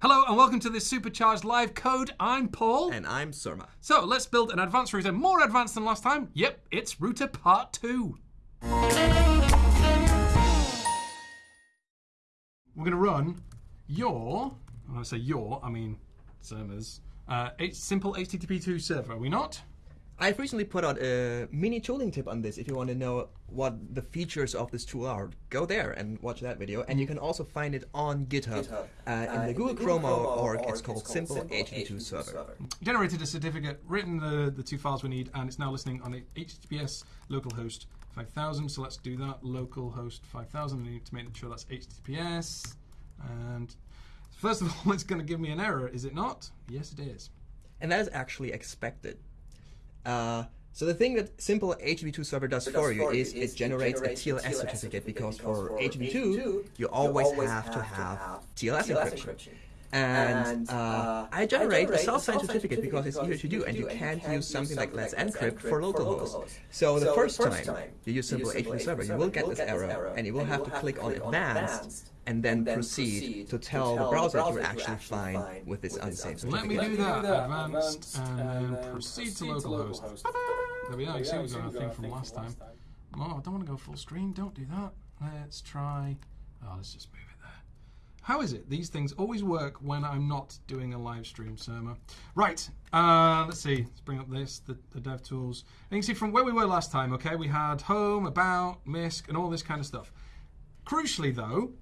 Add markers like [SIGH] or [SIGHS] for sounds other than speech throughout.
Hello and welcome to this supercharged live code. I'm Paul. And I'm Surma. So let's build an advanced router, more advanced than last time. Yep, it's router part two. We're going to run your, when I say your, I mean Surma's, uh, simple HTTP2 server, are we not? I've recently put out a mini tooling tip on this. If you want to know what the features of this tool are, go there and watch that video. And you can also find it on GitHub, GitHub, uh, in uh, the Google Google Chrome Chrome org. org, It's called Simple HTTP2 Server. Generated a certificate, written the, the two files we need, and it's now listening on a HTTPS localhost 5000. So let's do that. Localhost 5000. I need to make sure that's HTTPS. And first of all, [LAUGHS] it's going to give me an error, is it not? Yes, it is. And that is actually expected. Uh, so the thing that Simple HTTP2 Server does for you is it generates a TLS certificate because for HTTP2 you always have to have TLS encryption. And uh, I generate a self-signed certificate because it's easier to do, and you can't use something like Let's Encrypt for localhost. So the first time you use Simple HTTP Server, you will get this error, and you will have to click on Advanced and then proceed to tell the browser that you're actually fine with this unsafe Let me do that. Advanced and then proceed to localhost. There we are. You see, we got our thing from last time. Oh, I don't want to go full screen. Don't do that. Let's try. Oh, let's just move it there. How is it? These things always work when I'm not doing a live stream, Surma. Right. Uh, let's see. Let's bring up this, the, the dev tools. And you can see from where we were last time, okay, we had home, about, MISC, and all this kind of stuff. Crucially, though,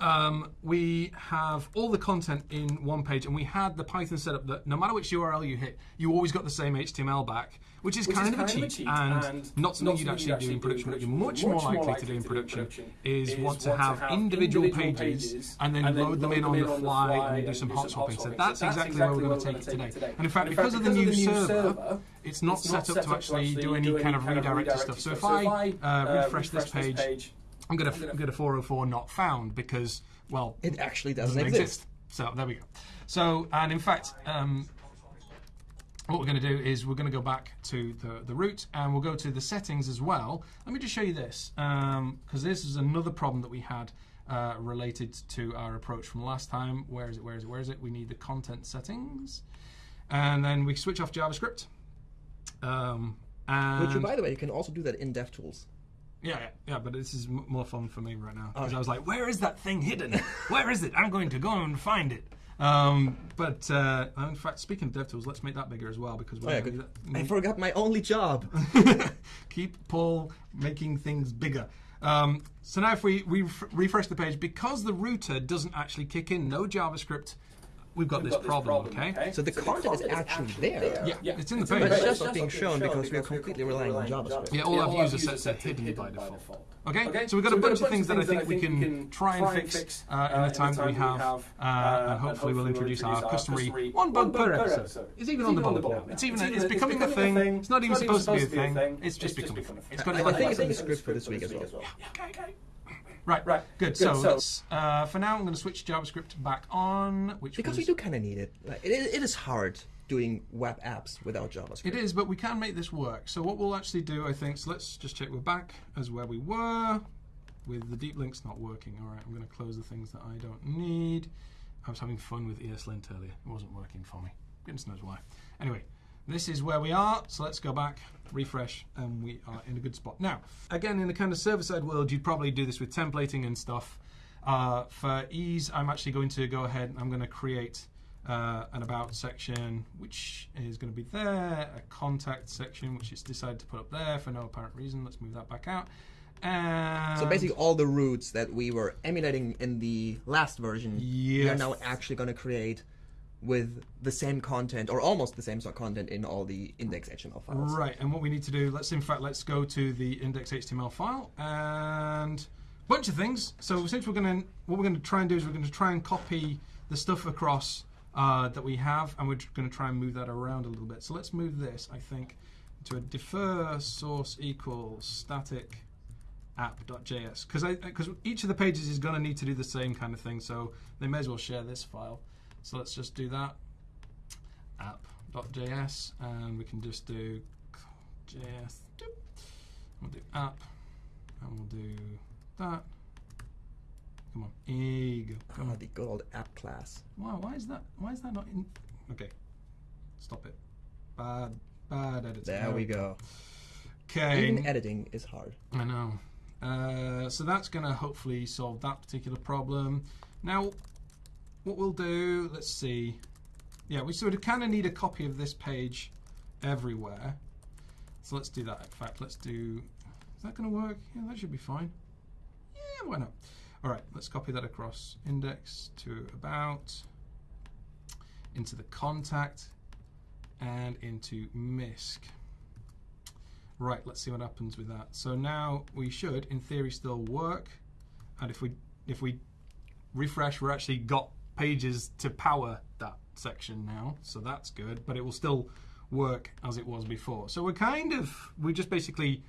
um, we have all the content in one page, and we had the Python setup that no matter which URL you hit, you always got the same HTML back, which is, kind, of a cheat, and, not something you'd actually do in production. What you're much more likely to do in production is want to have individual pages and then load them in on the fly and do some hot swapping. So that's exactly where we're going to take it today. And in fact, because of the new server, it's not set up to actually do any kind of redirected stuff. So if I uh, refresh this page, I'm going to get a 404 not found because, well, It actually doesn't, doesn't exist. exist. So there we go. So, and in fact, um, what we're going to do is we're going to go back to the, the root and we'll go to the settings as well. Let me just show you this because this is another problem that we had uh, related to our approach from last time. Where is it? Where is it? Where is it? We need the content settings. And then we switch off JavaScript. Um, and Which, by the way, you can also do that in DevTools. Yeah, yeah, yeah, but this is m- more fun for me right now because I was like, "Where is that thing hidden? Where is it? I'm going to go and find it." Um, but uh, in fact, speaking of DevTools, let's make that bigger as well because we're Oh, yeah, that- I forgot my only job. [LAUGHS] keep Paul making things bigger. Um, so now if we, we ref- refresh the page, because the router doesn't actually kick in, no JavaScript, we've got, this, problem, okay? So the content is actually there. Yeah, it's in the But page. it's just not being shown because we are completely relying on JavaScript. Yeah, all our user sets are hidden by default. Okay, so we've got a bunch of things that I think we can try and fix uh, in the time that we have, uh, and hopefully we'll introduce our customary one bug per episode. It's even on the board now. It's even it's becoming a thing. It's not even supposed to be a thing. It's just becoming a thing. I think it's in the script for this week as well. Okay, okay. Right, Right, good. good, So, so- let's, uh, for now, I'm going to switch JavaScript back on, which Because was, we do kind of need it. Like, it. It is hard doing web apps without JavaScript. It is, but we can make this work. So what we'll actually do, I think, so let's just check we're back as where we were with the deep links not working. All right, I'm going to close the things that I don't need. I was having fun with ESLint earlier. It wasn't working for me. Goodness knows why. Anyway, this is where we are. So let's go back, refresh, and we are in a good spot. Now, again, in the kind of server-side world, you'd probably do this with templating and stuff. Uh, for ease, I'm actually going to go ahead and I'm going to create uh, an about section, which is going to be there, a contact section, which is decided to put up there for no apparent reason. Let's move that back out. And So basically, all the routes that we were emulating in the last version, we are now actually going to create with the same content or almost the same sort of content in all the index HTML files. Right, and what we need to do, let's in fact, let's go to the index.html file and a bunch of things. So since we're going to, what we're going to try and do is we're going to try and copy the stuff across uh, that we have, and we're going to try and move that around a little bit. So let's move this, I think, to a defer source equals static app.js because because each of the pages is going to need to do the same kind of thing. So they may as well share this file. So let's just do that app.js, and we can just do JS. We'll do app, and we'll do that. Come on. You go. Come Ah, on. the good old app class. Wow, why is that? Why is that not in? Okay, stop it. Bad, bad editing. There we go. Okay. Even editing is hard. I know. Uh, so that's going to hopefully solve that particular problem. Now, what we'll do, let's see. Yeah, we sort of kind of need a copy of this page everywhere. So let's do that. In fact, let's do. Is that going to work? Yeah, that should be fine. Yeah, why not? All right, let's copy that across index to about, into the contact, and into MISC. Right, let's see what happens with that. So now we should, in theory, still work. And if we if we refresh, we're actually got pages to power that section now. So that's good, but it will still work as it was before. So we're kind of we just basically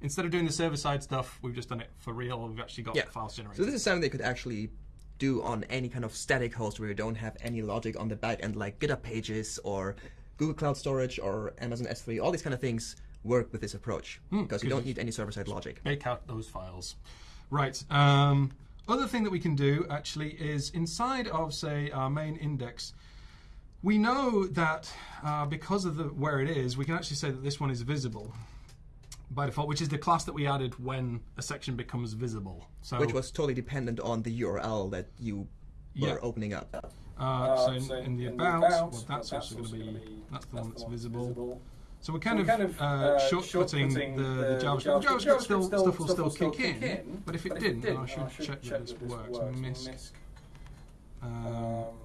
instead of doing the server side stuff, we've just done it for real. We've actually got Yeah. files generated. So this is something they could actually do on any kind of static host where you don't have any logic on the back end, like GitHub Pages or Google Cloud Storage or Amazon S3. All these kind of things work with this approach because you don't need any server-side logic. Make out those files. Right. Um, other thing that we can do actually is inside of say our main index, we know that uh, because of the where it is, we can actually say that this one is visible by default, which is the class that we added when a section becomes visible. So Which was totally dependent on the URL that you were Yeah. opening up. uh, so in, in the about, well, that's also going to be that's the one that's visible. So we're kind, of, uh, shortcutting the, the JavaScript. The JavaScript still, stuff will still kick in, but if it didn't, then I should check that this works. MISC. Um,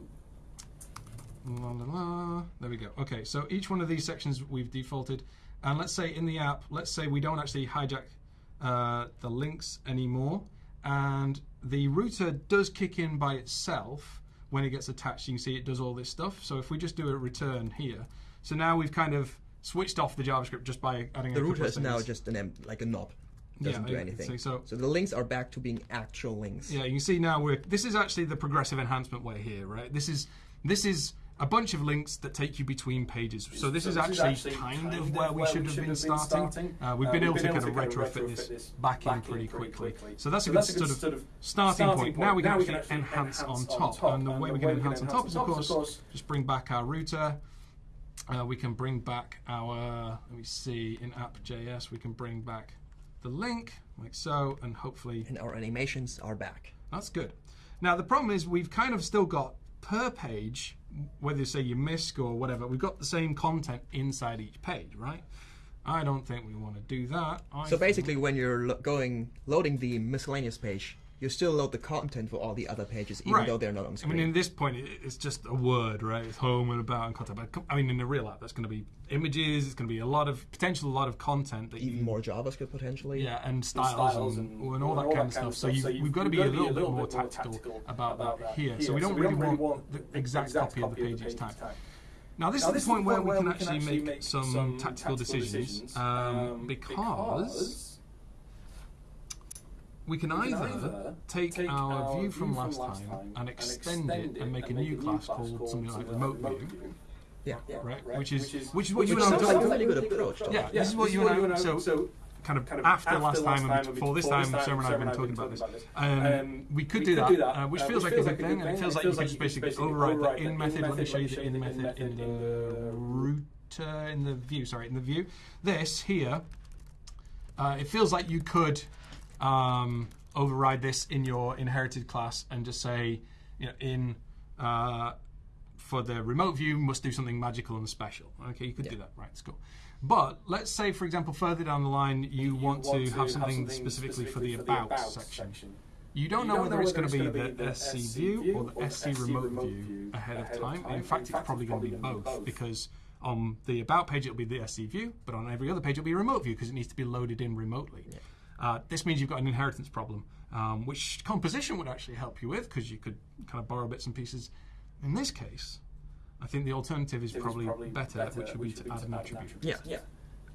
La la la. There we go. Okay, so each one of these sections we've defaulted, and let's say in the app, let's say we don't actually hijack uh, the links anymore, and the router does kick in by itself when it gets attached. You can see it does all this stuff. So if we just do a return here, so now we've kind of switched off the JavaScript just by adding The a couple router of is now just an em- like a knob. Doesn't Yeah, do anything. so- so the links are back to being actual links. Yeah, you can see now we're. This is actually the progressive enhancement way here, right? This is this is a bunch of links that take you between pages. So this is actually kind of where we should have been starting. Uh, we've been able to kind of retrofit this back in pretty quickly. So that's a good sort of starting point. Now we can actually enhance on top, and the way we can enhance on top is, of course, just bring back our router. Uh, we can bring back our. Let me see in app.js. We can bring back the link like so, and hopefully And our animations are back. that's good. Now the problem is we've kind of still got per page, whether you say you MISC or whatever, we've got the same content inside each page, right? I don't think we want to do that. I So basically, when you're lo- going loading the miscellaneous page, you still load the content for all the other pages, even Right. though they're not on screen. I mean, in this point, it's just a word, right? It's home and about and content. But I mean, in a real app, that's going to be images. It's going to be a lot of potential, a lot of content that even you more JavaScript potentially. Yeah, and styles, and, and, all that kind of stuff. So you, we've got to be a little bit more tactical about that here. So we don't really want the exact copy of the page each time. Now this is the point where we can actually make some tactical decisions um, because we can either take our view from last time and extend it and make a new class called something like remote view, Yeah. right? Which is which is what you and I Sounds were like a talking really good approach. though. yeah, this is what you and I. So, kind of after last time and before this time, Surma and I have been talking about this. Um, we could do that, uh, which feels like a good thing, and it feels like you could just basically override the in method. Let me show you the in method in the router, in the view. Sorry, in the view. This here, uh, it feels like you could um, override this in your inherited class and just say, you know, in. Uh, for the remote view must do something magical and special. Okay, you could do that, right? It's cool. But let's say, for example, further down the line, you, want, to have something specifically, for the about, section. You don't know whether it's going to be the SC view or the SC remote view ahead of time. In fact, it's probably going to be both because on the about page it'll be the SC view, but on every other page it'll be a remote view because it needs to be loaded in remotely. Uh, this means you've got an inheritance problem, um, which composition would actually help you with because you could kind of borrow bits and pieces. In this case, I think the alternative is probably, better, which would be to add an attribute. Yeah.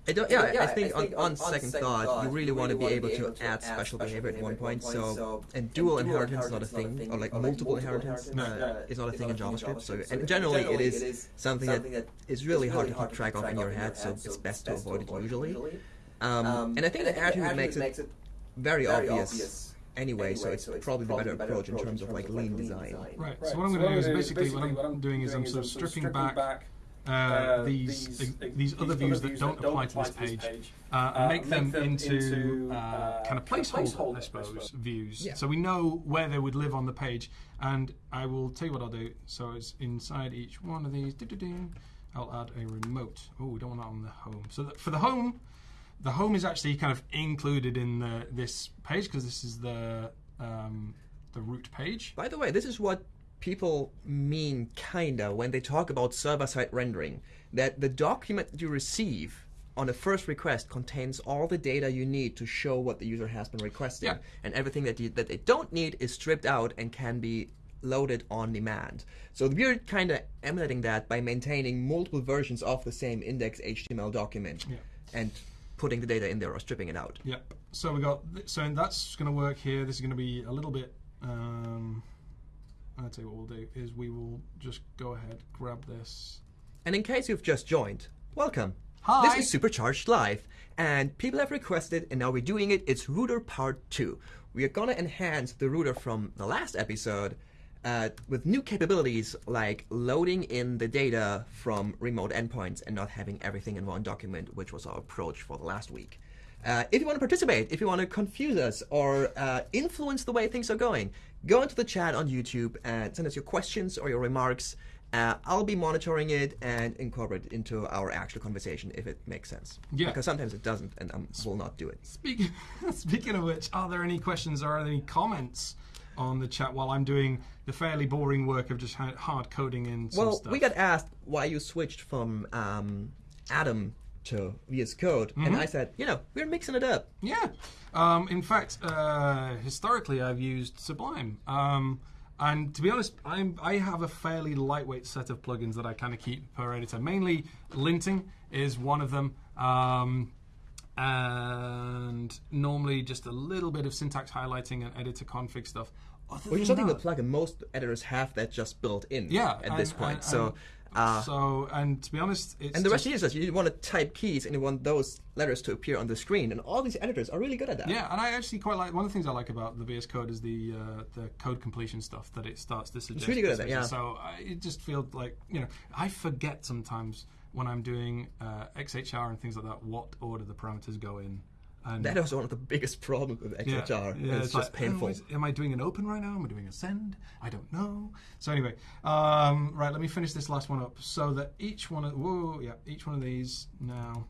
I don't, yeah, I think on, on second thought, you really want to be able to add special behavior at one point. So, and dual inheritance is not a thing, or like multiple inheritance uh, is not a thing in JavaScript. So, and generally, it is something that is really hard to keep track of in your head. So, it's best to avoid it usually. Um, and I think the attribute makes it very obvious anyway, so it's probably the better approach in terms of like lean design. Right. So what I'm going to do is basically what I'm doing is I'm sort of stripping back uh, these these, uh, these other views that don't apply to this page uh, and make them into uh, kind of placeholder, I suppose, views. Yeah. So we know where they would live on the page. And I will tell you what I'll do. So it's inside each one of these. I'll add a remote. Oh, we don't want that on the home. So for the home, the home is actually kind of included in the, this page because this is the um, the root page. By the way, this is what people mean kinda when they talk about server-side rendering. That the document that you receive on the first request contains all the data you need to show what the user has been requesting, Yeah. and everything that you, that they don't need is stripped out and can be loaded on demand. So we're kind of emulating that by maintaining multiple versions of the same index HTML document Yeah. and putting the data in there or stripping it out. Yep. So we got so that's going to work here. This is going to be a little bit. Um, I'll tell you what we'll do is we will just go ahead, grab this. And in case you've just joined, welcome. Hi. This is Supercharged Live, and people have requested, and now we're doing it. It's Router Part 2. We are gonna enhance the router from the last episode uh, with new capabilities like loading in the data from remote endpoints and not having everything in one document, which was our approach for the last week. Uh, if you want to participate, if you want to confuse us or uh, influence the way things are going, go into the chat on YouTube and send us your questions or your remarks. Uh, I'll be monitoring it and incorporate it into our actual conversation if it makes sense. Yeah. Because sometimes it doesn't, and I will not do it. Speaking [LAUGHS] speaking of which, are there any questions or are there any comments on the chat while I'm doing the fairly boring work of just hard coding in Well, stuff? we got asked why you switched from um, Atom to VS Code, and I said, you know, we're mixing it up. Yeah. Um, in fact, uh, historically, I've used Sublime. Um, and to be honest, I'm, I have a fairly lightweight set of plugins that I kind of keep per editor. Mainly, linting is one of them. Um, and normally just a little bit of syntax highlighting and editor config stuff. Which is something that- plugin most editors have that just built in yeah, at this and- point. and- so, and- uh, so, and to be honest, it's and the rest is just you want to type keys and you want those letters to appear on the screen, and all these editors are really good at that. Yeah, and I actually quite like one of the things I like about the VS Code is the uh, the code completion stuff that it starts to suggest. It's really good at that, yeah. So I, it just feels like you know I forget sometimes when I'm doing uh, XHR and things like that what order the parameters go in. And was one of the biggest problems with yeah, XHR. yeah, it's, just like, painful. oh, am I doing an open right now? Am I doing a send? I don't know. So anyway, um, right. Let me finish this last one up so that each one of whoa, yeah, each one of these now.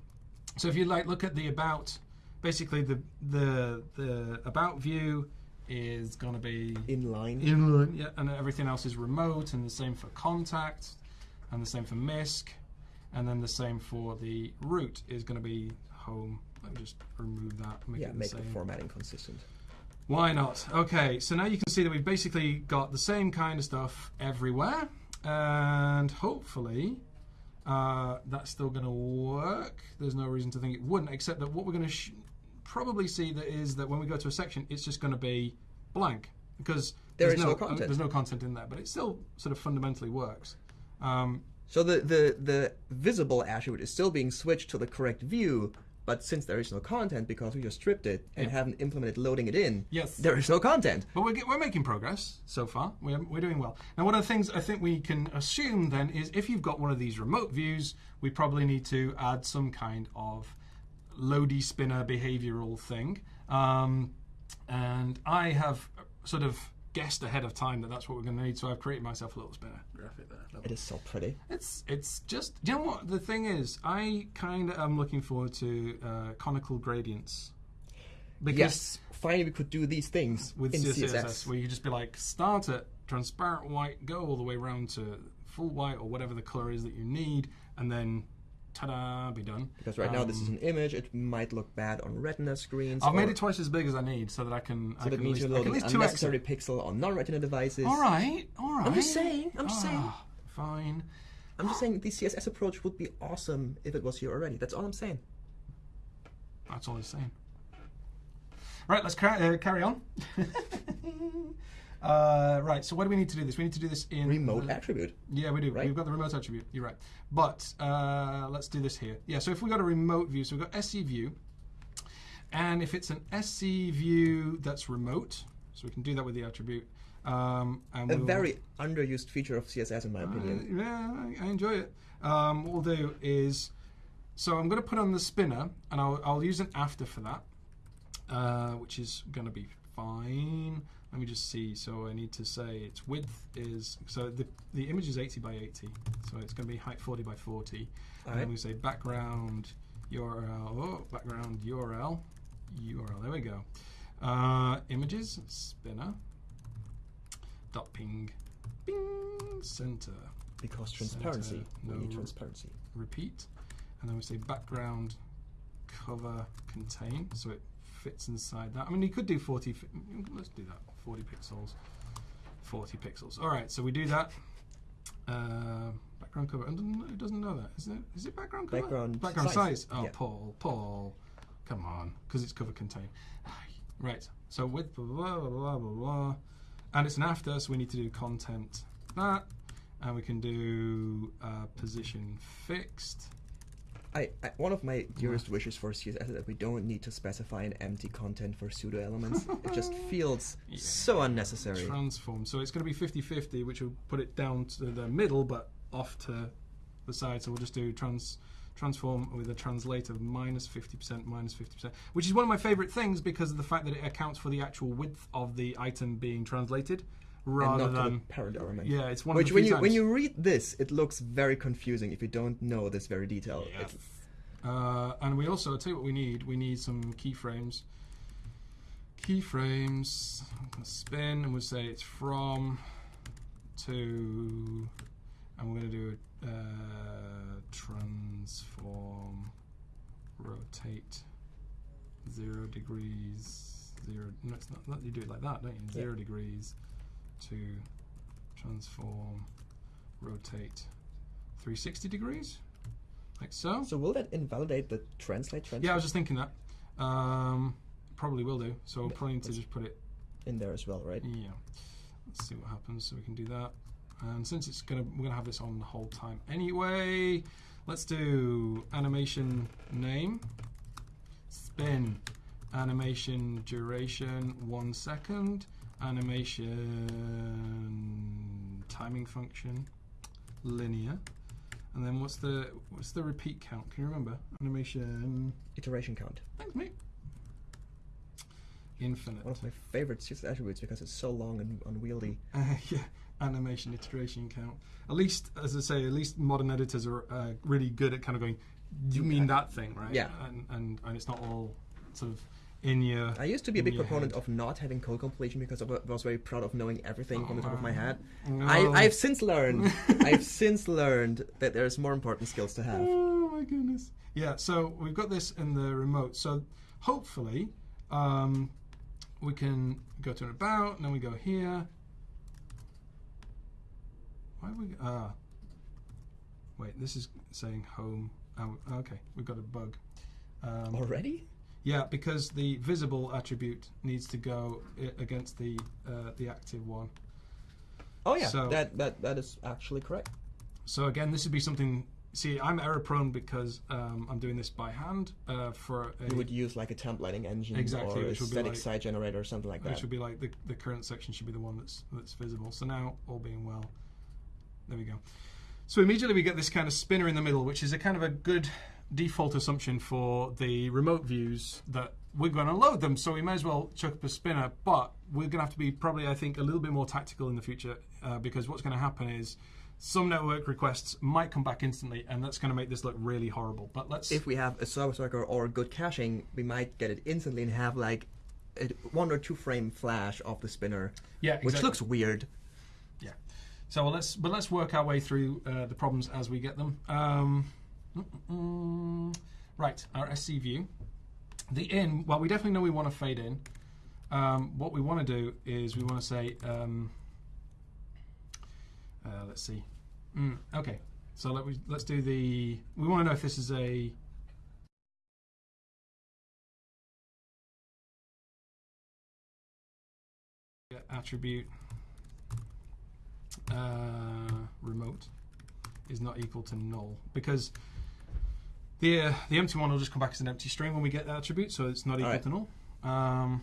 So if you like, look at the about. Basically, the the the about view is going to be Inline. inline, yeah, and everything else is remote, and the same for contact, and the same for MISC, and then the same for the root is going to be home. Let me just remove that. Make yeah, it the make the same. formatting consistent. Why not? Okay, so now you can see that we've basically got the same kind of stuff everywhere, and hopefully uh, that's still going to work. There's no reason to think it wouldn't, except that what we're going to probably see that is that when we go to a section, it's just going to be blank because There there's is no uh, content. there's no content in there, but it still sort of fundamentally works. Um, So the, the, the visible attribute is still being switched to the correct view, but since there is no content because we just stripped it and Yeah. haven't implemented loading it in, Yes. there is no content. But we're, we're making progress so far. We're, we're doing well. Now, one of the things I think we can assume then is if you've got one of these remote views, we probably need to add some kind of loady spinner behavioral thing. Um, and I have sort of guessed ahead of time that that's what we're going to need. So I've created myself a little spinner graphic there. It is so pretty. It's it's just you know what the thing is. I kind of am looking forward to uh, conical gradients because Yes, finally we could do these things with in CSS, CSS. where you just be like start at transparent white, go all the way around to full white or whatever the color is that you need, and then ta-da, be done. Because right now this is an image, it might look bad on retina screens. I've made it twice as big as I need so that I can. I So that can means at you're loading at least two X. unnecessary pixel on non-retina devices. All right, all right. I'm just saying, I'm just saying. Ah, Fine. I'm just saying the CSS approach would be awesome if it was here already. That's all I'm saying. That's all he's saying. Right, let's uh, carry on. [LAUGHS] uh, right, so what do we need to do this? We need to do this in Remote attribute. Yeah, we do. Right? We've got the remote attribute. You're right. But uh, let's do this here. Yeah, so if we've got a remote view, so we've got SC view, and if it's an SC view that's remote, So we can do that with the attribute. Um, and A we'll- very underused feature of CSS, in my opinion. uh, yeah, I, I enjoy it. Um, what we'll do is, so I'm going to put on the spinner, and I'll, I'll use an after for that, uh, which is going to be fine. Let me just see. So I need to say its width is so the the image is 80 by 80, so it's going to be height 40 by 40. And then we say background URL. Oh, background URL. URL. There we go. Uh, images spinner. Dot ping. Bing center Because transparency. Center, We need no. transparency. repeat, and then we say background cover contain, so it fits inside that. I mean, you could do 40. Let's do that. 40 pixels. 40 pixels. All right, so we do that. Uh, background cover. And doesn't- it doesn't know that. Is it? Is it background cover? Background background size. size. Oh, Yeah. Paul, Paul, come on, because it's cover contain. [SIGHS] Right. So with blah blah blah blah blah blah, and it's an after, so we need to do content that, and we can do uh, position fixed. I, I, one of my dearest wishes for CSS is that we don't need to specify an empty content for pseudo elements. it [LAUGHS] just feels Yeah. so unnecessary. transform. So it's going to be 50-50, which will put it down to the middle, but off to the side. So we'll just do trans transform with a translate of minus 50%, minus 50%, which is one of my favorite things because of the fact that it accounts for the actual width of the item being translated and rather not than... element. Yeah, it's one Which when you when you read this, it looks very confusing if you don't know this very detail. Yeah. Uh, and we also, I'll tell you what we need. We need some keyframes. Keyframes, spin, and we'll say it's from to, and we're going to do a uh, transform, rotate, zero degrees, zero. No, it's not. you do it like that, don't you? Yeah. Zero degrees to transform, rotate, 360 degrees, like so. so will that invalidate the translate translate Yeah, I was just thinking that. Um, probably will do. So we'll probably need to just put it. in there as well, right? Yeah. Let's see what happens. So we can do that. And since it's gonna, we're gonna have this on the whole time anyway. Let's do animation name, spin, animation duration one second, animation timing function, linear, and then what's the what's the repeat count? Can you remember? Animation. Iteration count. Thanks, mate. Infinite. One of my favorite CSS attributes because it's so long and unwieldy. Uh, [LAUGHS] yeah, animation iteration count. At least, as I say, at least modern editors are uh, really good at kind of going. You mean that thing, right? Yeah. And and, and it's not all sort of in your. I used to be a big proponent head. of not having code completion because I was very proud of knowing everything from the top of my head. No. I, I've since learned. [LAUGHS] I've since learned that there's more important skills to have. Oh my goodness. Yeah, so we've got this in the remote. So hopefully um, we can go to an about, and then we go here. Why are we ah? Wait, this is saying home. Oh, okay, we've got a bug. Um, Already? Yeah, because the visible attribute needs to go against the uh, the active one. Oh yeah, So- that, that that is actually correct. So again, this would be something. See, I'm error prone because um, I'm doing this by hand uh, for a, You would use like a templating engine Exactly, or a which would be static like- site generator or something like that. which would be like the, the current section should be the one that's that's visible. So now, all being well, there we go. So immediately we get this kind of spinner in the middle, which is a kind of a good default assumption for the remote views that we're going to load them. So we may as well chuck up a spinner, but we're going to have to be probably, I think, a little bit more tactical in the future uh, because what's going to happen is some network requests might come back instantly, and that's going to make this look really horrible. But let's if we have a service worker or good caching, we might get it instantly and have like a one or two frame flash of the spinner, yeah, which looks weird. Yeah. So let's but let's work our way through uh, the problems as we get them. Um, mm, mm, right, our SC view. The in. Well, we definitely know we want to fade in. Um, what we want to do is we want to say. Um, uh, let's see. Mm, okay. So let we let's do the. We want to know if this is a. attribute uh, remote is not equal to null because the uh, the empty one will just come back as an empty string when we get that attribute, so it's not equal Alright. to null. Um,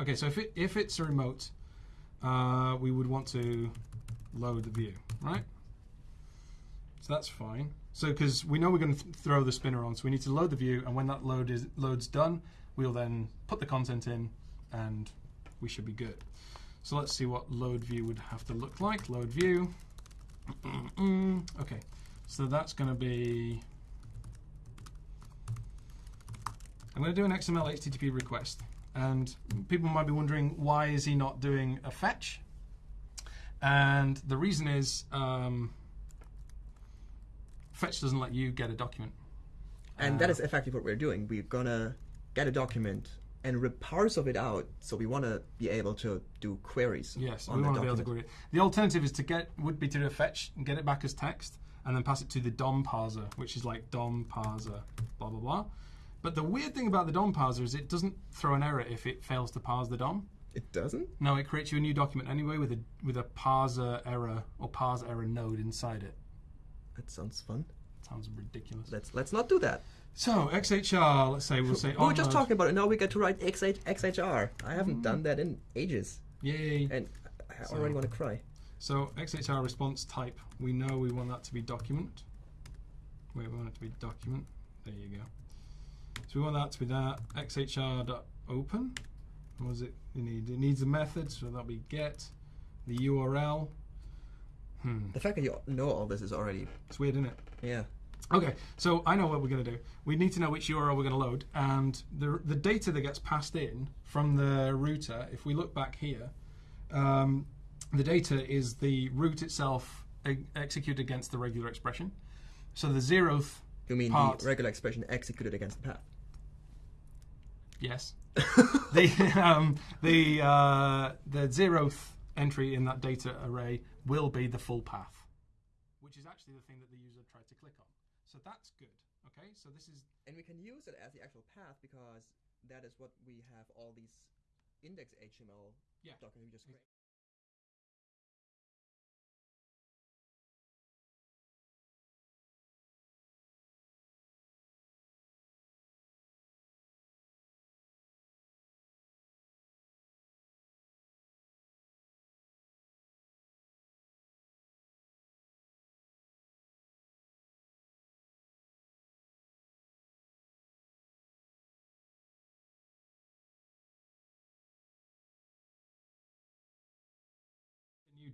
Okay, so if it if it's a remote, uh, we would want to load the view, right? So that's fine. So because we know we're going to th- throw the spinner on, so we need to load the view, and when that load is load's done, we'll then put the content in, and we should be good. So let's see what load view would have to look like. Load view. [CLEARS THROAT] okay, so that's going to be. I'm going to do an XML HTTP request, and people might be wondering why is he not doing a fetch? And the reason is um, fetch doesn't let you get a document. And that is effectively what we're doing. We're gonna get a document and rip parts of it out. So we want to be able to do queries. Yes, we the want to be able to query it. The alternative is to get would be to do a fetch and get it back as text, and then pass it to the DOM parser, which is like DOM parser, blah blah blah. But the weird thing about the DOM parser is it doesn't throw an error if it fails to parse the DOM. It doesn't. No, it creates you a new document anyway with a with a parser error or parse error node inside it. That sounds fun. Sounds ridiculous. Let's let's not do that. So XHR, let's say we'll say oh We were just talking about it. Now we get to write XH, XHR. I haven't Mm. done that in ages, Yay! and I already want to cry. So XHR response type, we know we want that to be document. Wait, we want it to be document. There you go. So we want that to be that xhr.open. What does it need? It needs a method, so that'll be get the URL. Hmm, The fact that you know all this is already it's weird, isn't it? yeah. Okay, so I know what we're going to do. We need to know which URL we're going to load, and the the data that gets passed in from the router. If we look back here, um, the data is the route itself e- executed against the regular expression. So the zeroth, You mean Part. the regular expression executed against the path? yes, [LAUGHS] the um, the uh, the zeroth entry in that data array will be the full path, which is actually the thing that the user tried to click on. So that's good. Okay, so this is And we can use it as the actual path because that is what we have all these index HTML Yeah. documents we just created.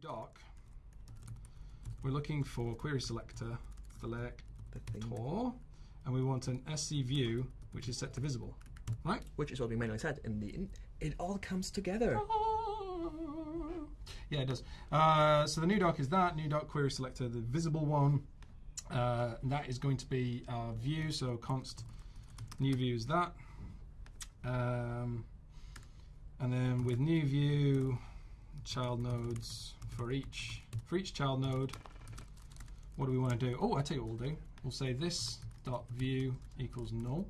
Doc, we're looking for query selector, select The thing, tor, and we want an SC view which is set to visible, right? which is what we mainly said in the. In, it all comes together. [LAUGHS] Yeah, it does. Uh, so the new doc is that new doc query selector, the visible one. Uh, that is going to be our view. So const new view is that. Um, and then with new view, child nodes for each for each child node. What do we want to do? Oh, I tell you what we'll do. We'll say this dot view equals null.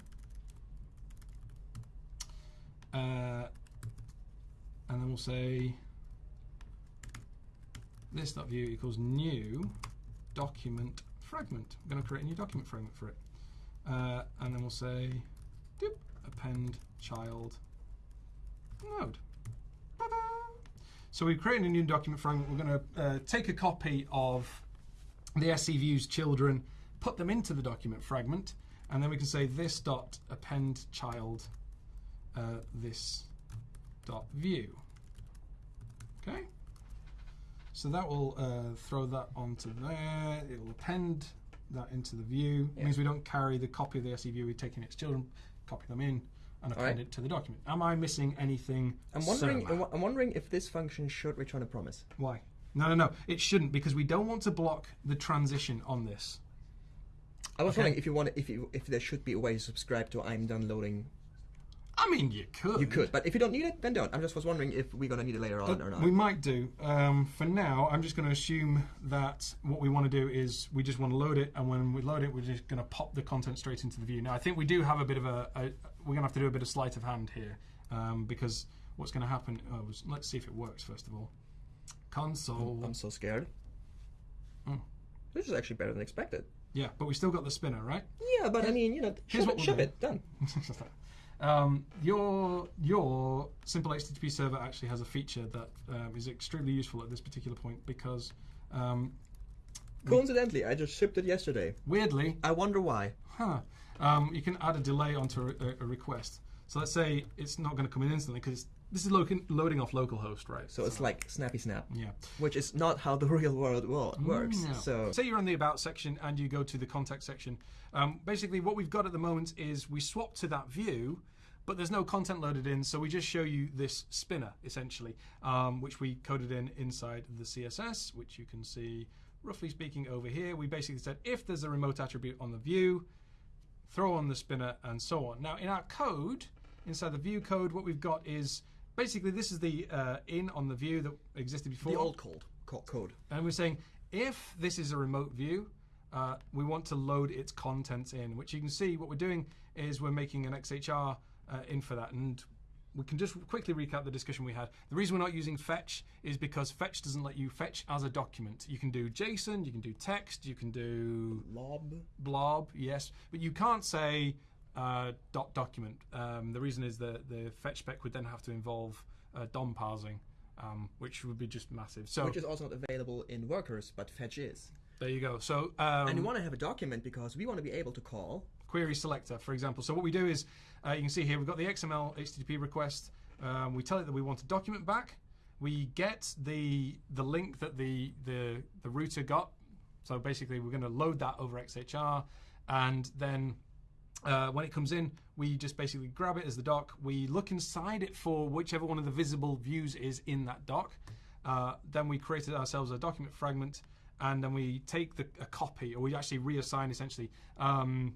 Uh, and then we'll say this dot view equals new document fragment. I'm going to create a new document fragment for it. Uh, and then we'll say doop, append child node. Ta-da! So we've created a new document fragment. We're going to uh, take a copy of the SC views children, put them into the document fragment, and then we can say this dot append child uh, this dot view. Okay. So that will uh, throw that onto there. It will append that into the view. It means we don't carry the copy of the SC view. We're taking its children, copy them in, and append Alright. it to the document. Am I missing anything? I'm wondering. I'm wondering if this function should return a promise. Why? No, no, no. It shouldn't because we don't want to block the transition on this. I was Okay. wondering if you want, if you, if there should be a way to subscribe to I'm done loading. I mean, you could. You could, but if you don't need it, then don't. I just was wondering if we're gonna need it later on But or not. We might do. Um, for now, I'm just going to assume that what we want to do is we just want to load it, and when we load it, we're just going to pop the content straight into the view. Now, I think we do have a bit of a. a we're going to have to do a bit of sleight of hand here, um, because what's going to happen? Oh, was- let's see if it works first of all. Console. I'm so scared. Mm. This is actually better than expected. yeah, but we still got the spinner, right? Yeah, but I mean, you know, Here's shove what it, shove it, done. [LAUGHS] Um, your your simple HTTP server actually has a feature that um, is extremely useful at this particular point because um, Coincidentally, I just shipped it yesterday. weirdly, I wonder why. huh, um, you can add a delay onto a, a, request. So let's say it's not going to come in instantly because this is lo- loading off localhost, right? So it's like snappy snap, yeah. which is not how the [LAUGHS] real world works. Mm, Yeah. So say you're on the about section and you go to the contact section. Um, basically, what we've got at the moment is we swap to that view, but there's no content loaded in, so we just show you this spinner essentially, um, which we coded in inside the CSS, which you can see roughly speaking over here. We basically said if there's a remote attribute on the view, throw on the spinner and so on. Now in our code, inside the view code, what we've got is basically this is the uh, in on the view that existed before. the old code, co- code. And we're saying if this is a remote view, uh, we want to load its contents in, which you can see what we're doing is we're making an XHR uh, in for that. And we can just quickly recap the discussion we had. The reason we're not using fetch is because fetch doesn't let you fetch as a document. You can do JSON, you can do text, you can do Lob. blob, yes, but you can't say uh, dot document. Um, the reason is that the fetch spec would then have to involve uh, DOM parsing, um, which would be just massive. So Which is also not available in workers, but fetch is. there you go. So um, And you want to have a document because we want to be able to call. Query selector, for example. So what we do is, uh, you can see here, we've got the XML HTTP request. Um, we tell it that we want a document back. We get the the link that the the the router got. So basically, we're going to load that over XHR, and then uh, when it comes in, we just basically grab it as the doc. We look inside it for whichever one of the visible views is in that doc. Uh, then we created ourselves a document fragment, and then we take the, a copy, or we actually reassign essentially um,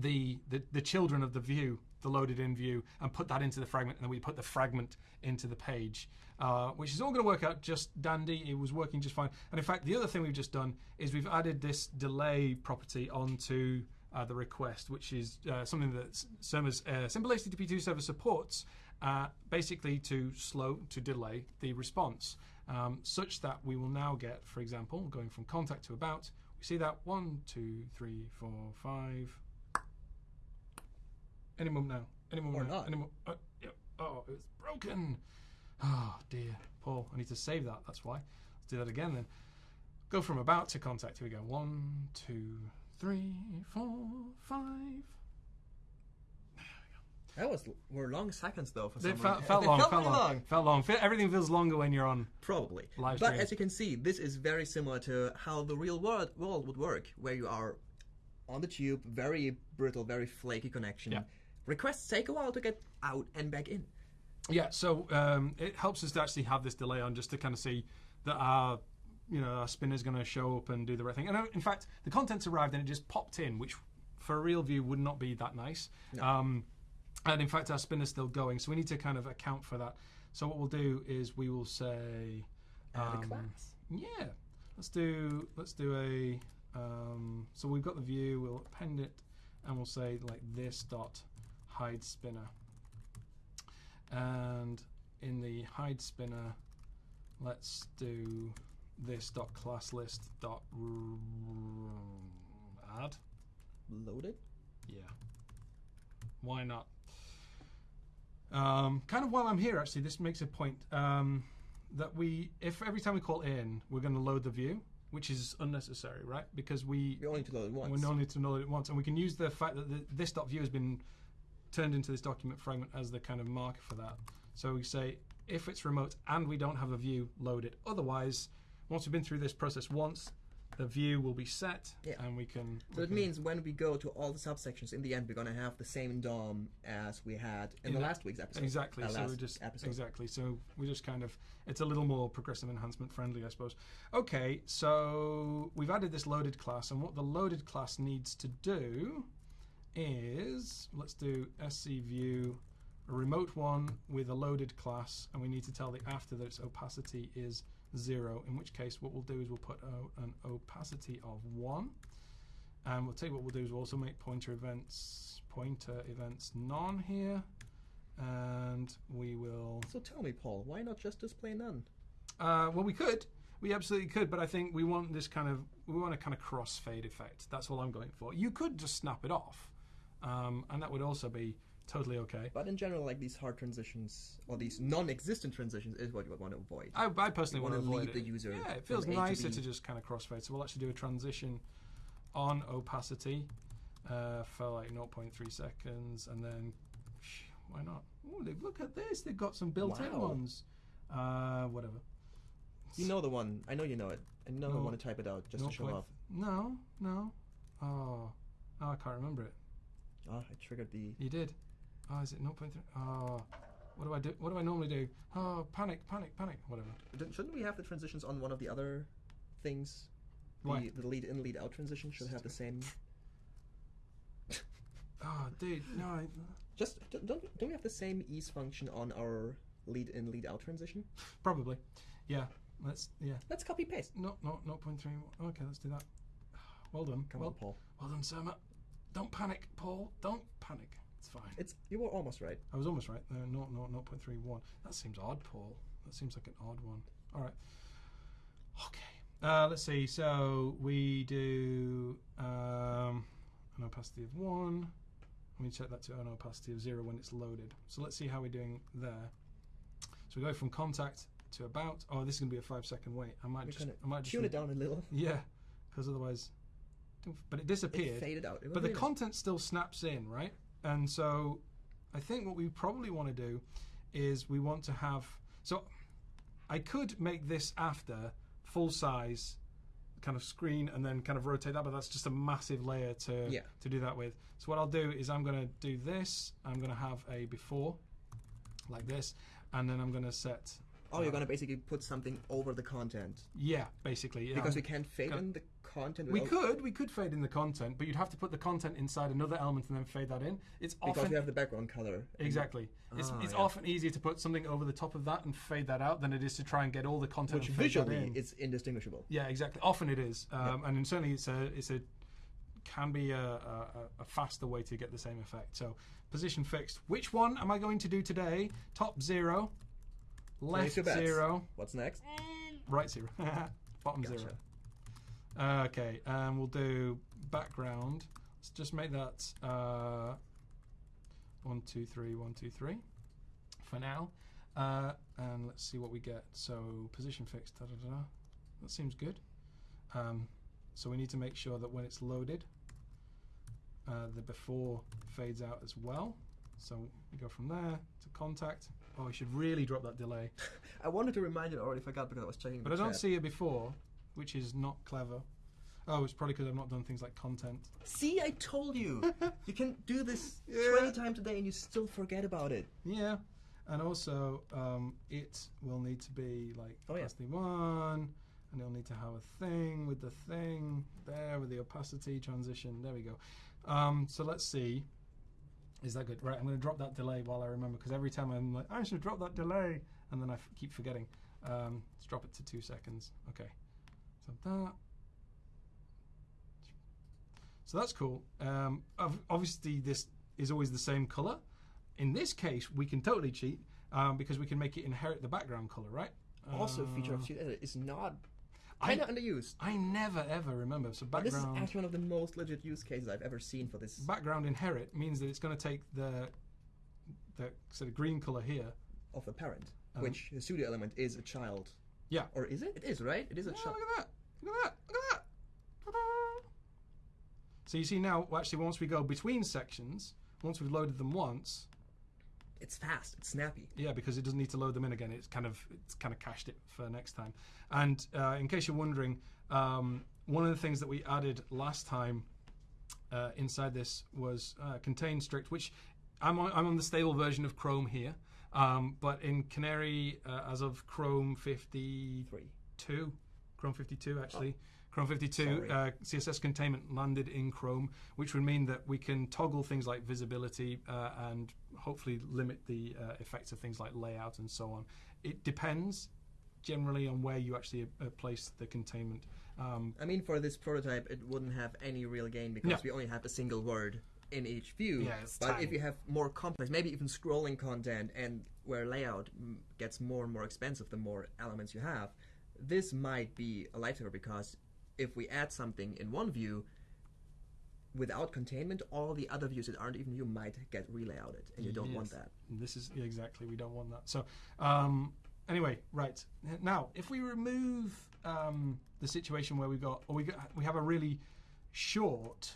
the, the the children of the view, the loaded in view, and put that into the fragment, and then we put the fragment into the page, uh, which is all going to work out just dandy. It was working just fine. And in fact, the other thing we've just done is we've added this delay property onto uh, the request, which is uh, something that Surma's uh, simple HTTP2 server supports, uh, basically to slow to delay the response, um, such that we will now get, for example, going from contact to about, we see that one, two, three, four, five. Any moment now. Any moment Or now. not. Any mo- uh, yeah. Oh, it's broken. Oh dear, Paul. I need to save that. That's why. Let's do that again then. Go from about to contact. Here we go. One, two, three, four, five. That was were long seconds though for It some felt, reason. felt [LAUGHS] long. felt Felt really long. Felt long. Everything feels longer when you're on. Probably. Live but as you can see, this is very similar to how the real world, world would work, where you are on the tube, very brittle, very flaky connection. Yeah. Requests take a while to get out and back in. Yeah, so um, it helps us to actually have this delay on just to kind of see that our, you know, our spinner is going to show up and do the right thing. And uh, in fact, the contents arrived and it just popped in, which for a real view would not be that nice. Um, and in fact, our spinner's still going, so we need to kind of account for that. So what we'll do is we will say, um, yeah, let's do let's do a. Um, so we've got the view. We'll append it, and we'll say like this dot hide spinner. And in the hide spinner, let's do this dot class list dot add. Loaded. Yeah. Why not? Um, kind of while I'm here, actually, this makes a point um, that we, if every time we call in, we're going to load the view, which is unnecessary, right? Because we We only need to load it once. we only need to load it once, and we can use the fact that the, this dot view has been turned into this document fragment as the kind of marker for that. So we say if it's remote and we don't have a view, load it. Otherwise, once we've been through this process once, the view will be set, Yeah. and we can. So we it can- means when we go to all the subsections, in the end, we're going to have the same DOM as we had in, In the last week's episode. Exactly. Uh, so we just episode. exactly. So we just kind of it's a little more progressive enhancement friendly, I suppose. Okay, so we've added this loaded class, and what the loaded class needs to do is let's do sc view a remote one with a loaded class, and we need to tell the after that its opacity is zero. In which case, what we'll do is we'll put a, an opacity of one. And we'll take what we'll do is we'll also make pointer events pointer events none here and we will. So tell me, Paul, why not just display none? Uh, well, we could, we absolutely could, but I think we want this kind of we want a kind of crossfade effect. That's all I'm going for. You could just snap it off, um, and that would also be totally okay. But in general, like these hard transitions or these non-existent transitions is what you would want to avoid. I, I personally want to avoid lead it. the user Yeah, it feels A to nicer to just kind of crossfade. So we'll actually do a transition on opacity uh, for like 0.3 seconds, and then why not? Ooh, look at this. They've got some built-in Wow. ones. Uh, whatever. You know the one. I know you know it. I know I want to type it out just to show off. No, no. Oh, oh, I can't remember it. Ah, I triggered the. You did. Oh, is it 0.3? Oh, ah, what do I do? What do I normally do? Oh, panic, panic, panic. Whatever. Don't- Shouldn't we have the transitions on one of the other things? Why? The, the lead in, lead out transition should have the same. Oh, [LAUGHS] dude, no. I, Just don't don't don't we have the same ease function on our lead in lead out transition? probably. Yeah. Let's. Yeah. Let's copy paste. No, no, 0.3. Okay, let's do that. [SIGHS] Well done. Come well, on, Paul. well done, Surma. Don't panic, Paul. Don't panic. It's fine. It's you were almost right. I was almost right. No, no, no, 0.31. That seems odd, Paul. That seems like an odd one. All right. Okay. Uh, let's see. So we do um, an opacity of one. And we check that to an opacity of zero when it's loaded. So let's see how we're doing there. So we go from contact to about. Oh, this is gonna be a five second wait. I might We're just. I might just. tune re- it down a little. [LAUGHS] Yeah, because otherwise. But it It disappeared. faded out. It But the content still snaps in, right? And so I think what we probably want to do is we want to have. So I could make this after full size kind of screen and then kind of rotate that, but that's just a massive layer to, Yeah. to do that with. So what I'll do is I'm going to do this. I'm going to have a before like this, and then I'm going to set. Oh, you're uh, gonna basically put something over the content Yeah, basically. Yeah. because we can't fade in the content. we could, we could fade in the content, but you'd have to put the content inside another element and then fade that in. It's because often we have the background color. Exactly. It's, Ah, it's yeah. often easier to put something over the top of that and fade that out than it is to try and get all the content Which and fade that visually in. is indistinguishable. yeah, exactly. Often it is, um, and certainly it's a it's a can be a, a, a faster way to get the same effect. So position fixed. Which one am I going to do today? Top zero, left Place your bets. zero, What's next? right zero, [LAUGHS] bottom Gotcha. zero. Okay, and we'll do background. Let's just make that uh, one, two, three, one, two, three for now. Uh, and let's see what we get. So position fixed. Da, da, da. That seems good. Um, so we need to make sure that when it's loaded, uh, the before fades out as well. So we go from there to contact. Oh, we should really drop that delay. [LAUGHS] I wanted to remind you, I already forgot because I was checking. But I don't chat. see it before, which is not clever. Oh, it's probably because I've not done things like content. See, I told you. [LAUGHS] you can do this Yeah. 20 times a day and you still forget about it. Yeah, and also um, it will need to be like Oh, yeah. one, and it'll need to have a thing with the thing there with the opacity transition. There we go. Um, so let's see. Is that good? Right, I'm going to drop that delay while I remember because every time I'm like, I should drop that delay, and then I f- keep forgetting. Um, let's drop it to two seconds. Okay, so that. So that's cool. Um, obviously, this is always the same color. In this case, we can totally cheat um, because we can make it inherit the background color, right? Also, feature of Uh, Cheat Edit is not kind of underused. I never ever remember. So But this is actually one of the most legit use cases I've ever seen for this. background inherit means that it's going to take the the sort of green color here. of the parent, Um, which the pseudo element is a child. Yeah. Or is it? It is, right? It is a Yeah, child. look at that! Look at that! Look at that! So you see now, actually, once we go between sections, once we've loaded them once, It's fast. It's snappy. Yeah, because it doesn't need to load them in again. It's kind of it's kind of cached it for next time. And uh, in case you're wondering, um, one of the things that we added last time uh, inside this was uh, contain strict, which I'm on, I'm on the stable version of Chrome here, um, but in Canary uh, as of Chrome 52, Three. Chrome 52 actually. Chrome 52 uh, CSS containment landed in Chrome, which would mean that we can toggle things like visibility uh, and hopefully limit the uh, effects of things like layout and so on. It depends generally on where you actually uh, place the containment. Um, I mean, for this prototype, it wouldn't have any real gain because No. we only have a single word in each view. Yeah, but tiny. if you have more complex, maybe even scrolling content, and where layout gets more and more expensive the more elements you have, this might be a lifesaver because if we add something in one view, without containment, all the other views that aren't even view might get relayouted, and you don't want that. This is exactly we don't want that. So um, anyway, right now, if we remove um, the situation where we got or we got, we have a really short.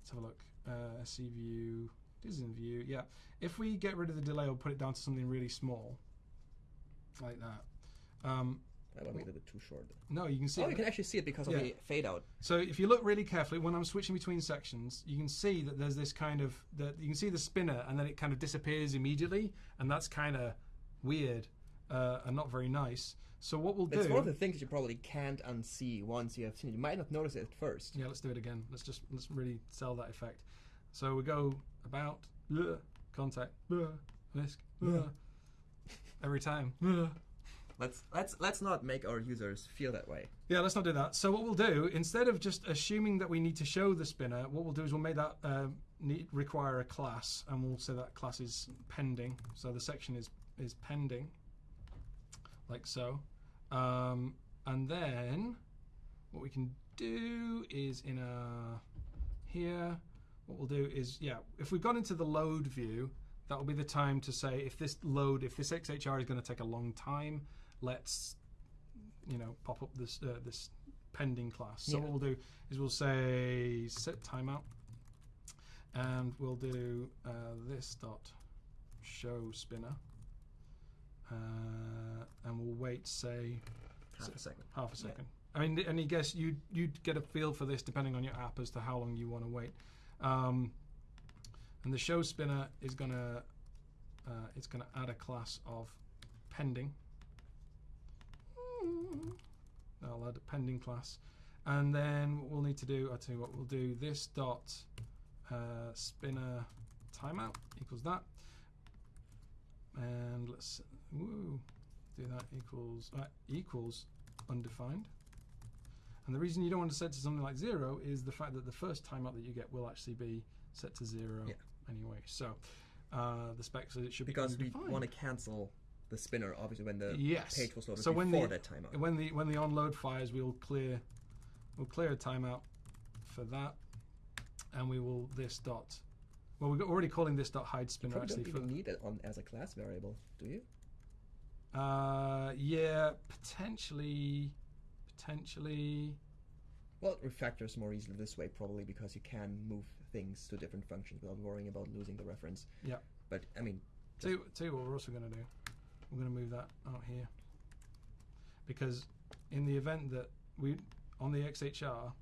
Let's have a look. Uh, SC view, Disney view. Yeah, if we get rid of the delay or put it down to something really small, like that. Um, That might be a little bit too short. no, you can see. Oh, it. you can actually see it because of Yeah. the fade out. So if you look really carefully, when I'm switching between sections, you can see that there's this kind of that you can see the spinner, and then it kind of disappears immediately, and that's kind of weird uh, and not very nice. So what we'll It's do? one of the things you probably can't unsee once you have seen it. You might not notice it at first. yeah, let's do it again. Let's just let's really sell that effect. So we go about bleh, contact bleh, bleh, every time. [LAUGHS] Let's let's let's not make our users feel that way. Yeah, let's not do that. So what we'll do, instead of just assuming that we need to show the spinner, what we'll do is we'll make that um, need, require a class, and we'll say that class is pending. So the section is is pending, like so. Um, and then what we can do is in a here, what we'll do is yeah, if we've gone into the load view, that will be the time to say if this load, if this XHR is going to take a long time, let's you know pop up this uh, this pending class. So Yeah. what we'll do is we'll say set timeout, and we'll do uh, this dot show spinner, uh, and we'll wait say Half a second. half a Yeah. second. I mean, and you guess you you'd get a feel for this depending on your app as to how long you want to wait. Um, and the show spinner is gonna uh, it's gonna add a class of pending. I'll add a pending class, and then what we'll need to do. I'll tell you what we'll do. This dot uh, spinner timeout equals that, and let's woo, do that equals uh, equals undefined. And the reason you don't want to set to something like zero is the fact that the first timeout that you get will actually be set to zero Yeah. anyway. So uh, the spec says it should Because be because we want to cancel the spinner, obviously, when the yes. page was loaded so before when the, that timeout. When the when the onload fires, we'll clear we'll clear a timeout for that, and we will this dot. Well, we're already calling this dot hide spinner Probably actually don't even need it on as a class variable, do you? Uh, yeah, potentially, potentially. Well, it refactors more easily this way, probably because you can move things to different functions without worrying about losing the reference. Yeah. But I mean, Tell you, tell you what, we're also going to do. We're going to move that out here because in the event that we on the XHR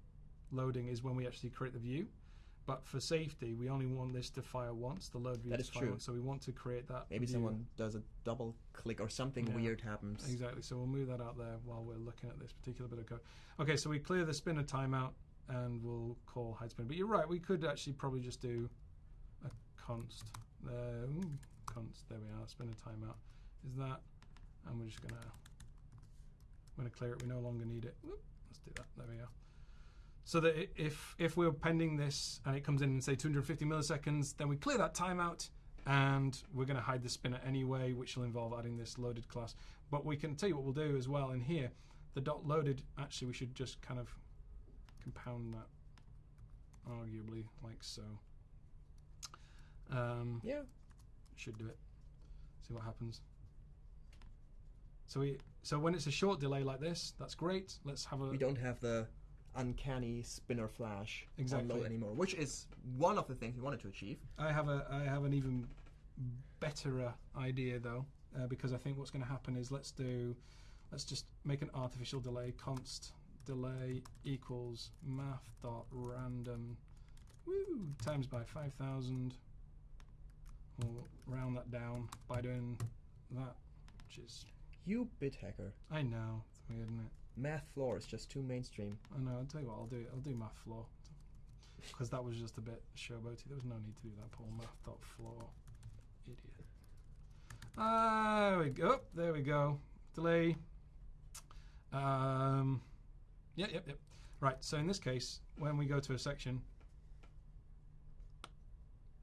loading is when we actually create the view. But for safety, we only want this to fire once. The load view That to is fire true. once, so we want to create that. maybe view. someone does a double click or something Yeah. weird happens. Exactly. So we'll move that out there while we're looking at this particular bit of code. Okay, so we clear the spinner timeout and we'll call hide spinner. But you're right, we could actually probably just do a const. Uh, ooh, const. There we are. Spinner timeout is that, and we're just gonna we're gonna clear it. We no longer need it. Whoop, let's do that. There we go. So that if if we're pending this and it comes in and say 250 milliseconds, then we clear that timeout and we're going to hide the spinner anyway, which will involve adding this loaded class. But we can tell you what we'll do as well in here. The dot loaded, actually, we should just kind of compound that, arguably, like so. Um, Yeah. should do it. See what happens. So we so when it's a short delay like this, that's great. Let's have a We don't have the uncanny spinner flash on Exactly. load anymore, which is one of the things we wanted to achieve. I have a I have an even better idea though, uh, because I think what's going to happen is let's do let's just make an artificial delay const delay equals math dot random woo times by five thousand. We'll round that down by doing that, which is You bit hacker. I know it's weird, isn't it? Math floor is just too mainstream. I know. I'll tell you what. I'll do it. I'll do math floor because that was just a bit showboaty. There was no need to do that. Paul math dot floor, idiot. Ah, there we go. There we go. Delay. Um. Yep. Yep. Yep. Right. So in this case, when we go to a section.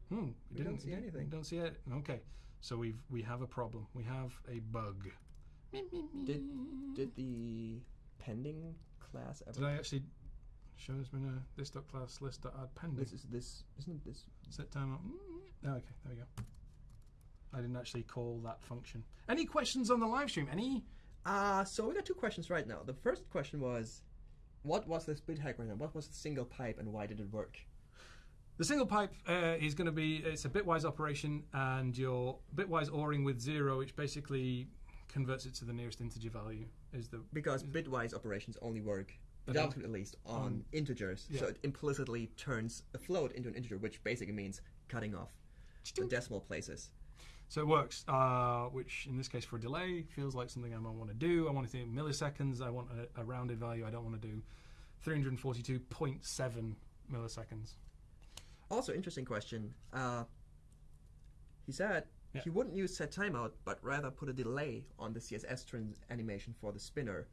Hmm, We didn't don't see we anything. Don't see it. Okay, so we've we have a problem. We have a bug. Did did the pending class ever? Did I actually shown as been a this dot class list dot add pending. This is this isn't this Set timeout. Mm, Okay, there we go. I didn't actually call that function. Any questions on the live stream? Any? Uh, so we got two questions right now. The first question was, what was the split hack right now? What was the single pipe and why did it work? The single pipe uh, is going to be it's a bitwise operation, and your bitwise ORing with zero, which basically converts it to the nearest integer value, is the Because bitwise operations only work. JavaScript at least, on integers. So it implicitly turns a float into an integer, which basically means cutting off the decimal places. So it works, uh, which in this case for a delay feels like something I might want to do. I want to do milliseconds. I want a, a rounded value. I don't want to do 342.7 milliseconds. Also, interesting question. Uh, he said Yeah. he wouldn't use set timeout, but rather put a delay on the CSS trans animation for the spinner.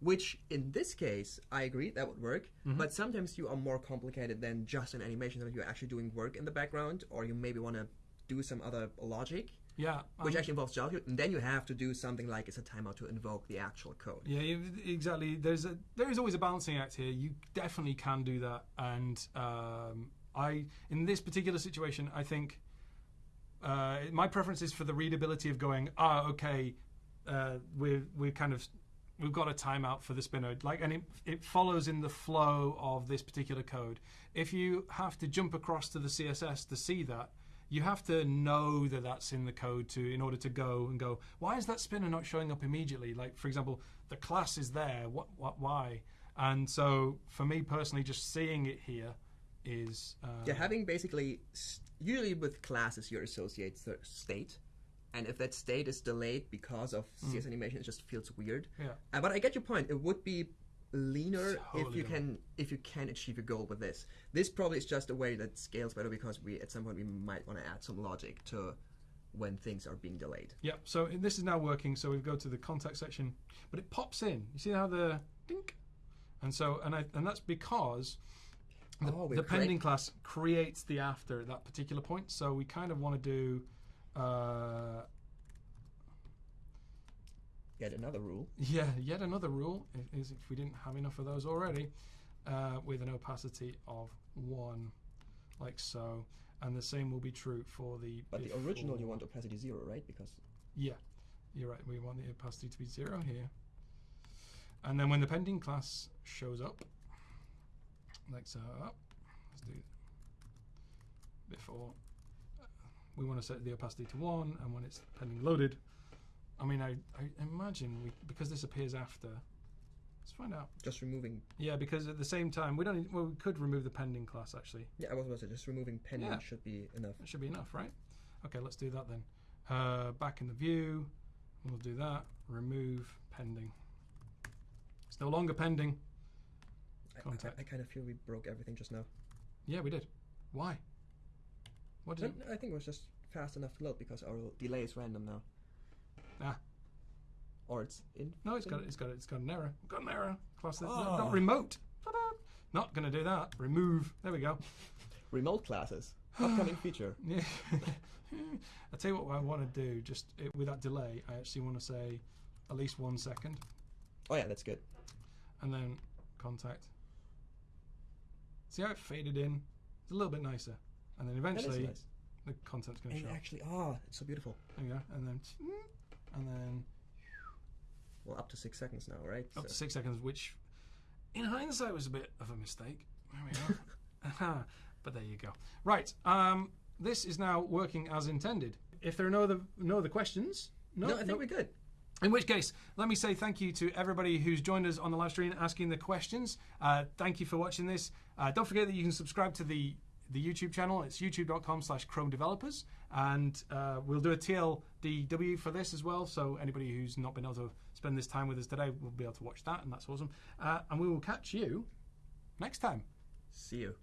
Which, in this case, I agree that would work. Mm-hmm. But sometimes you are more complicated than just an animation. That you're actually doing work in the background, or you maybe want to do some other logic, Yeah, which um, actually involves JavaScript, and then you have to do something like it's a timeout to invoke the actual code. Yeah, exactly. There's a there is always a balancing act here. You definitely can do that, and um, I in this particular situation, I think uh, my preference is for the readability of going. Ah, okay, uh, we're we're kind of we've got a timeout for the spinner, like, and it it follows in the flow of this particular code. If you have to jump across to the CSS to see that. You have to know that that's in the code to in order to go and go. Why is that spinner not showing up immediately? Like for example, the class is there. What? What? Why? And so for me personally, just seeing it here is uh, Yeah, having basically usually with classes you associate the state, and if that state is delayed because of CSS animation, it just feels weird. Yeah. Uh, but I get your point. It would be leaner if you leaner. can if you can achieve your goal with this. This probably is just a way that scales better because we at some point we might want to add some logic to when things are being delayed. Yeah, so this is now working. So we go to the contact section, but it pops in. You see how the dink, and so and I and that's because the, Oh, the pending class creates the after at that particular point. So we kind of want to do. Uh, Yet another rule. Yeah, yet another rule is if we didn't have enough of those already, uh, with an opacity of one, like so, and the same will be true for the. But the original you want opacity zero, right? Because Yeah, you're right. We want the opacity to be zero here, and then when the pending class shows up, like so, let's do before. uh, We want to set the opacity to one, and when it's pending loaded, I mean, I, I imagine we because this appears after. Let's find out. just removing. Yeah, because at the same time, we don't. need- Well, we could remove the pending class actually. Yeah, I was about to say just removing pending Yeah. should be enough. That should be enough, right? Okay, let's do that then. Uh, back in the view, we'll do that. Remove pending. It's no longer pending. I- I- I, kind of feel we broke everything just now. Yeah, we did. Why? What did? I think it was just fast enough to load because our delay is random now. Ah. Or it's in. No, it's got it's got it's got an error. Got an error. Class that- Ah. not remote. Ta-da. Not gonna do that. Remove. There we go. [LAUGHS] Remote classes. [SIGHS] Upcoming feature. [LAUGHS] Yeah. [LAUGHS] I tell you what I want to do. Just it, with that delay, I actually want to say at least one second, Oh yeah, that's good. and then contact. See how it faded in? It's a little bit nicer, and then eventually nice. the content's going to show. actually, oh, it's so beautiful. There you go, and then [TSK] and then Well, up to six seconds now, right? up to six seconds, which in hindsight was a bit of a mistake. There we are. [LAUGHS] [LAUGHS] but there you go. Right. Um, this is now working as intended. If there are no other no other questions, no, no, I think no- we're good. In which case, let me say thank you to everybody who's joined us on the live stream asking the questions. Uh, thank you for watching this. Uh, don't forget that you can subscribe to the the YouTube channel. It's youtube.com slash Chrome Developers. And uh, we'll do a TLDW for this as well. So anybody who's not been able to spend this time with us today will be able to watch that. And that's awesome. Uh, and we will catch you next time. See you.